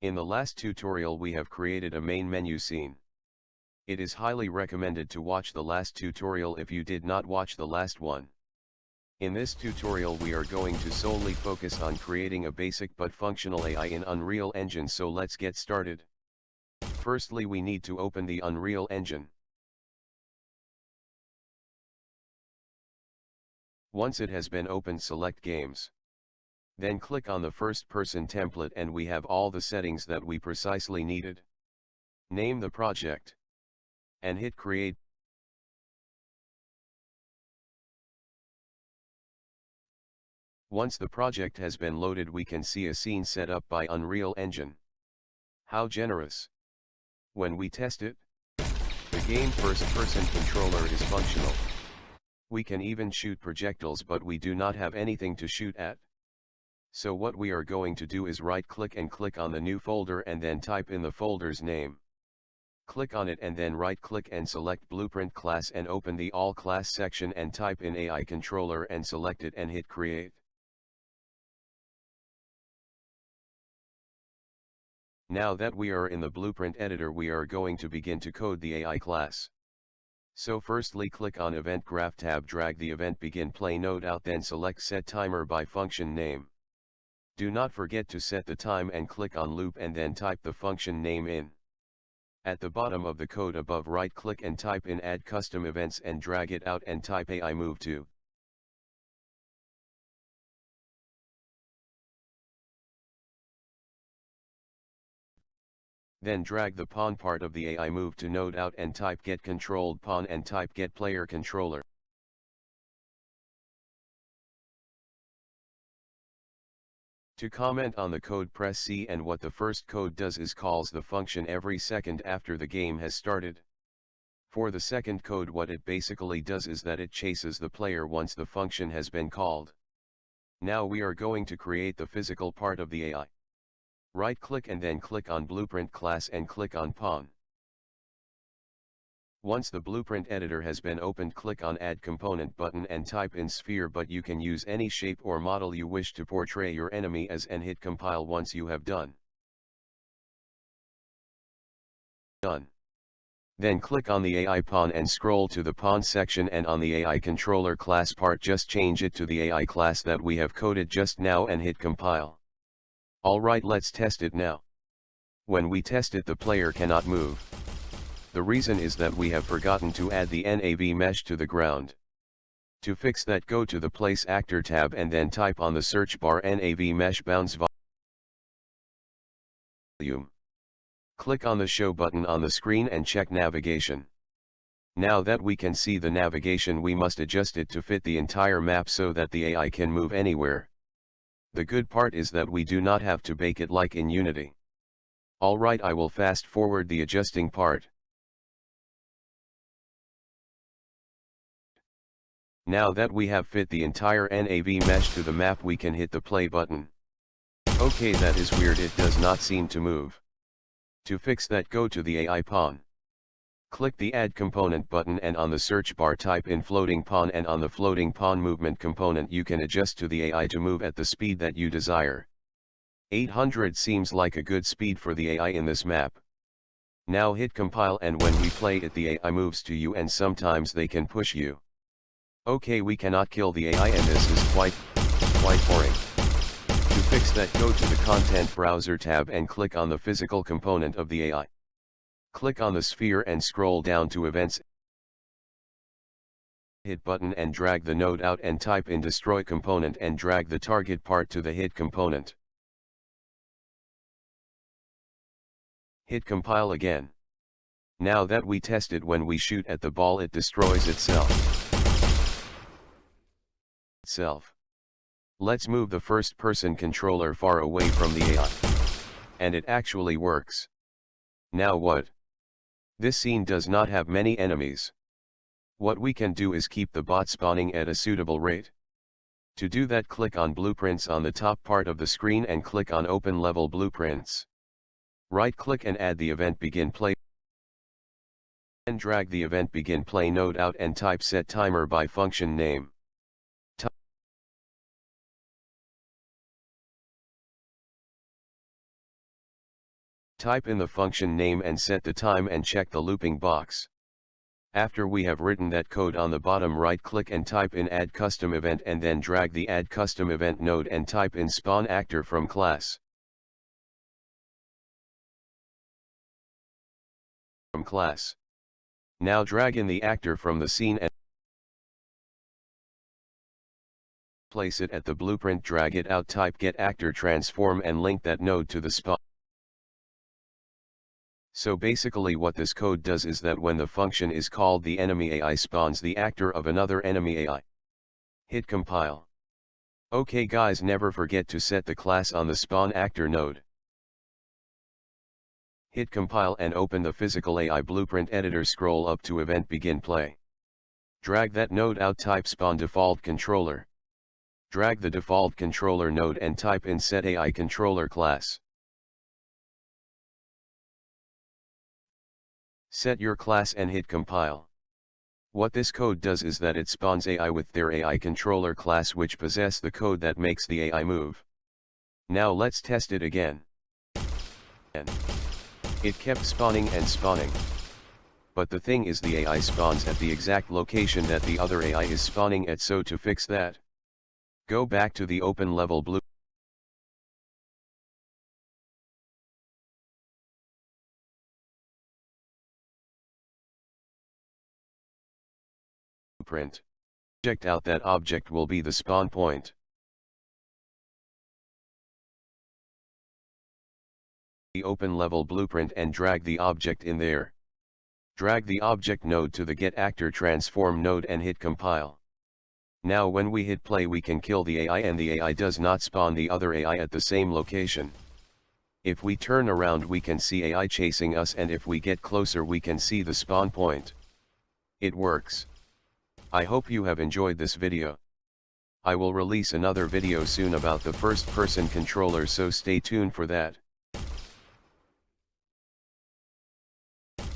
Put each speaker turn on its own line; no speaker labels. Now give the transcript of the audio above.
In the last tutorial we have created a main menu scene. It is highly recommended to watch the last tutorial if you did not watch the last one. In this tutorial we are going to solely focus on creating a basic but functional AI in Unreal Engine so let's get started. Firstly we need to open the Unreal Engine. Once it has been opened select Games. Then click on the first person template and we have all the settings that we precisely needed. Name the project. And hit create. Once the project has been loaded we can see a scene set up by Unreal Engine. How generous. When we test it, the game first person controller is functional. We can even shoot projectiles but we do not have anything to shoot at. So what we are going to do is right click and click on the new folder and then type in the folder's name. Click on it and then right click and select Blueprint class and open the All class section and type in AI controller and select it and hit create. Now that we are in the Blueprint editor we are going to begin to code the AI class. So firstly click on Event Graph tab drag the event begin play node out then select set timer by function name. Do not forget to set the time and click on loop and then type the function name in. At the bottom of the code above right click and type in add custom events and drag it out and type AI move to. Then drag the pawn part of the AI move to node out and type get controlled pawn and type get player controller. To comment on the code press C and what the first code does is calls the function every second after the game has started. For the second code what it basically does is that it chases the player once the function has been called. Now we are going to create the physical part of the AI. Right click and then click on Blueprint class and click on Pawn. Once the blueprint editor has been opened click on add component button and type in sphere but you can use any shape or model you wish to portray your enemy as and hit compile once you have done. Done. Then click on the AI pawn and scroll to the pawn section and on the AI controller class part just change it to the AI class that we have coded just now and hit compile. Alright let's test it now. When we test it the player cannot move. The reason is that we have forgotten to add the NAV mesh to the ground. To fix that go to the Place Actor tab and then type on the search bar NAV mesh bounds volume. Click on the show button on the screen and check navigation. Now that we can see the navigation we must adjust it to fit the entire map so that the AI can move anywhere. The good part is that we do not have to bake it like in Unity. Alright I will fast forward the adjusting part. Now that we have fit the entire NAV mesh to the map we can hit the play button. Okay that is weird it does not seem to move. To fix that go to the AI pawn. Click the add component button and on the search bar type in floating pawn and on the floating pawn movement component you can adjust to the AI to move at the speed that you desire. 800 seems like a good speed for the AI in this map. Now hit compile and when we play it the AI moves to you and sometimes they can push you. Okay we cannot kill the AI and this is quite, quite boring. To fix that go to the content browser tab and click on the physical component of the AI. Click on the sphere and scroll down to events. Hit button and drag the node out and type in destroy component and drag the target part to the hit component. Hit compile again. Now that we test it when we shoot at the ball it destroys itself Let's move the first person controller far away from the AI. And it actually works. Now what? This scene does not have many enemies. What we can do is keep the bot spawning at a suitable rate. To do that click on blueprints on the top part of the screen and click on open level blueprints. Right click and add the event begin play. And drag the event begin play node out and type set timer by function name. Type in the function name and set the time and check the looping box. After we have written that code on the bottom right click and type in add custom event and then drag the add custom event node and type in spawn actor from class. From class. Now drag in the actor from the scene and place it at the blueprint drag it out type get actor transform and link that node to the spawn. So basically what this code does is that when the function is called the enemy AI spawns the actor of another enemy AI. Hit compile. Okay guys never forget to set the class on the spawn actor node. Hit compile and open the physical AI blueprint editor scroll up to event begin play. Drag that node out type spawn default controller. Drag the default controller node and type in set AI controller class. Set your class and hit compile. What this code does is that it spawns AI with their AI controller class which possess the code that makes the AI move. Now let's test it again. And it kept spawning and spawning. But the thing is the AI spawns at the exact location that the other AI is spawning at so to fix that. Go back to the open level blue. Checked out that object will be the spawn point. The open level blueprint and drag the object in there. Drag the object node to the get actor transform node and hit compile. Now when we hit play we can kill the AI and the AI does not spawn the other AI at the same location. If we turn around we can see AI chasing us and if we get closer we can see the spawn point. It works. I hope you have enjoyed this video. I will release another video soon about the first person controller so stay tuned for that.